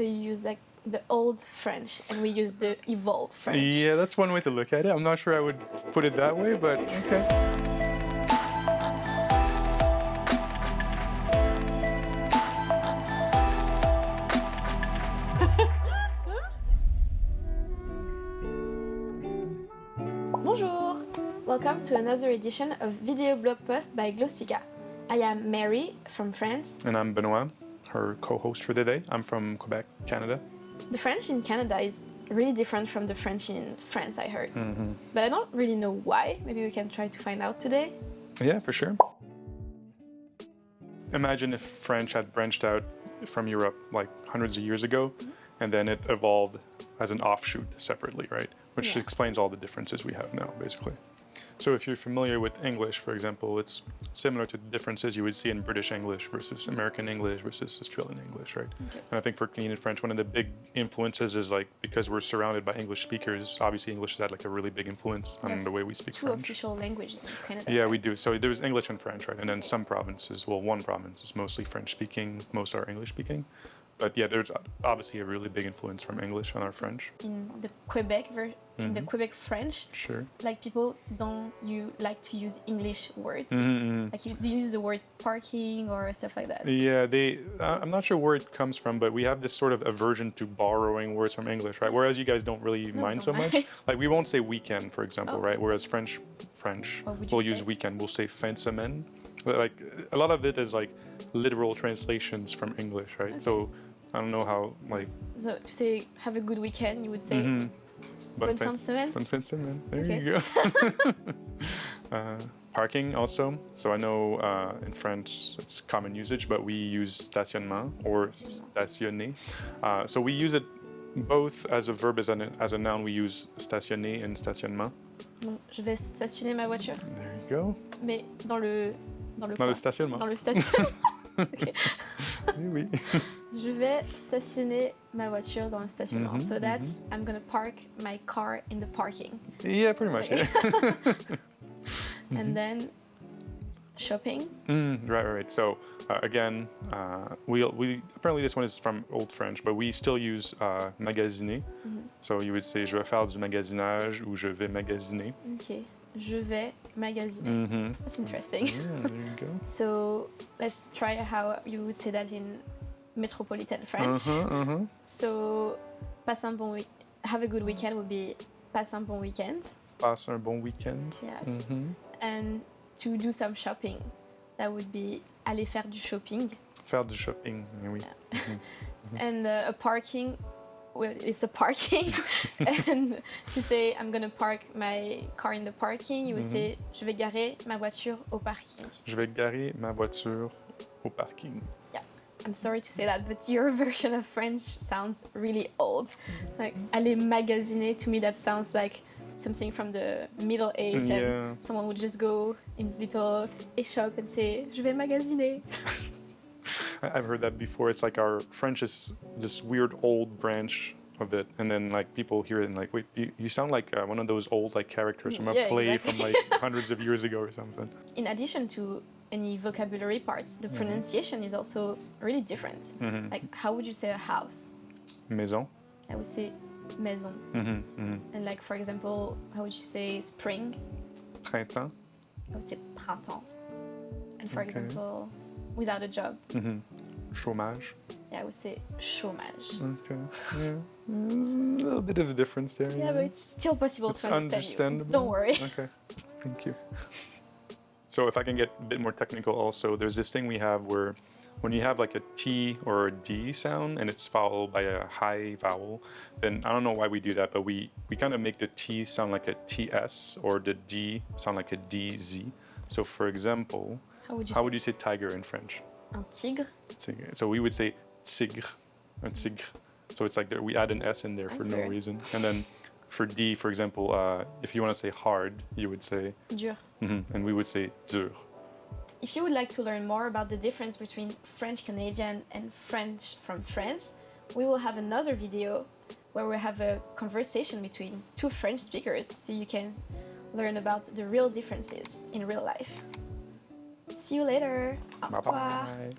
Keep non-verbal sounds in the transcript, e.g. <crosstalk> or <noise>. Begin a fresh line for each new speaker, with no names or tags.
So you use like the old French and we use the evolved French.
Yeah, that's one way to look at it. I'm not sure I would put it that way, but okay. <laughs>
Bonjour! Welcome to another edition of Video Blog Post by Glossica. I am Mary from France.
And I'm Benoit, her co-host for the day. I'm from Quebec, Canada.
The French in Canada is really different from the French in France, I heard.
Mm-hmm.
But I don't really know why. Maybe we can try to find out today.
Yeah, for sure. Imagine if French had branched out from Europe like hundreds of years ago, and then it evolved as an offshoot separately, right? Which
Yeah.
explains all the differences we have now, basically. So if you're familiar with English, for example, it's similar to the differences you would see in British English versus American English versus Australian English, right?
Okay.
And I think for Canadian French, one of the big influences is like because we're surrounded by English speakers, obviously English has had like a really big influence on the way we speak
Two
French.
official languages in Canada.
Yeah, we do. So there's English and French, right? And then some provinces, well, one province is mostly French speaking, most are English speaking. But yeah, there's obviously a really big influence from English on our French.
In the Quebec ver- in the
Mhm.
Quebec French,
Sure.
like people don't you like to use English words.
Mm-hmm.
Like you do you use the word parking or stuff like that.
Yeah, they. Uh, I'm not sure where it comes from, but we have this sort of aversion to borrowing words from English, right? Whereas you guys don't really
No,
mind so
don't
much.
mind. <laughs>
Like we won't say weekend, for example,
Oh.
right? Whereas French, French,
What would you
we'll use
say?
weekend. We'll say fin de semaine. Like a lot of it is like literal translations from English, right? So I don't know how like.
So to say have a good weekend, you would say
mhm.
Bonne
fin-
de semaine.
Bonne fin de semaine. There
Okay.
you go. <laughs> <laughs> uh, parking also. So I know uh, in French it's common usage, but we use stationnement or stationner. Uh, so we use it both as a verb as a, as a noun. We use stationner and stationnement.
Donc, je vais stationner ma voiture,
There you go.
mais dans le dans le
Dans le stationnement.
Dans le stationnement. <laughs> Ok.
Oui. <laughs>
Je vais stationner ma voiture dans le stationnement.
Mhm,
so that's I'm gonna park my car in the parking.
yeah, pretty much. Yeah. <laughs> Mm-hmm.
And then shopping.
Mm, right, right, right. So uh, again, uh, we we apparently this one is from Old French, but we still use uh, magasiner.
Mhm.
So you would say je vais faire du magasinage ou je vais magasiner.
Ok. Je vais magasiner.
Mm-hmm.
That's interesting.
Yeah, there you go. <laughs>
So let's try how you would say that in metropolitan French.
Uh-huh, uh-huh.
So passe un bon week. Have a good weekend would be passe un bon weekend.
Passe un bon week-end.
Yes.
Mhm.
And to do some shopping, that would be aller faire du shopping.
Faire du shopping, oui. <laughs>
And uh, a parking, well, it's a parking. <laughs> and to say I'm gonna park my car in the parking, you would
Mhm.
say je vais garer ma voiture au parking.
Je vais garer ma voiture au parking.
I'm sorry to say that, but your <laughs> version of French sounds really old. Like aller magasiner, to me that sounds like something from the Middle Age.
Yeah.
And someone would just go in little a shop and say je vais magasiner. <laughs> <laughs>
I've heard that before. It's like our French is this weird old branch of it, and then like people hear it and like, wait, you, you sound like uh, one of those old like characters from a
Yeah,
play
exactly.
from like <laughs> hundreds of years ago or something.
in addition to any vocabulary parts, the pronunciation is also really different.
Mhm.
Like, how would you say a house?
Maison.
I would say maison.
Mhm, mhm.
And like, for example, how would you say spring?
Printemps.
I would say printemps. And for
Okay.
example, without a job,
Mm-hmm. Chômage.
yeah, I would say chômage.
Okay. Yeah. There's a little bit of a difference there.
Yeah, but it's still possible
It's
to understand
understandable.
Don't worry. <laughs>
Okay, thank you. <laughs> So if I can get a bit more technical also, there's this thing we have where when you have like a T or a D sound and it's followed by a high vowel, then I don't know why we do that, but we, we kind of make the T sound like a TS or the D sound like a DZ. So for example,
How would you
how
say
would you say tiger in French?
un tigre?
Tigre. So we would say tigre, un tigre. So it's like there, we add an S in there for no
weird.
reason. And then for D, for example, uh, if you want to say hard, you would say,
Dur.
mhm, and we would say dur.
If you would like to learn more about the difference between French Canadian and French from France, we will have another video where we have a conversation between two French speakers so you can learn about the real differences in real life. See you later. Au
Bye
revoir.
bye.